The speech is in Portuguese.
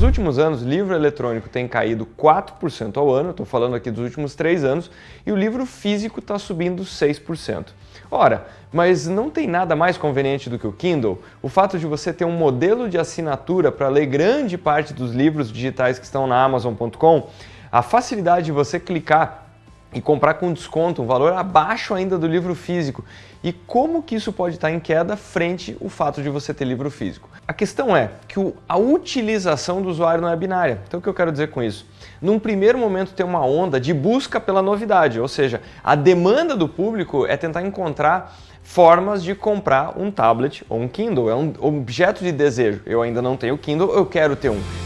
Nos últimos anos, livro eletrônico tem caído 4% ao ano, estou falando aqui dos últimos 3 anos, e o livro físico está subindo 6%. Ora, mas não tem nada mais conveniente do que o Kindle? O fato de você ter um modelo de assinatura para ler grande parte dos livros digitais que estão na Amazon.com, a facilidade de você clicar e comprar com desconto, um valor abaixo ainda do livro físico. E como que isso pode estar em queda frente ao fato de você ter livro físico? A questão é que a utilização do usuário não é binária. Então o que eu quero dizer com isso? Num primeiro momento tem uma onda de busca pela novidade, ou seja, a demanda do público é tentar encontrar formas de comprar um tablet ou um Kindle, é um objeto de desejo. Eu ainda não tenho Kindle, eu quero ter um.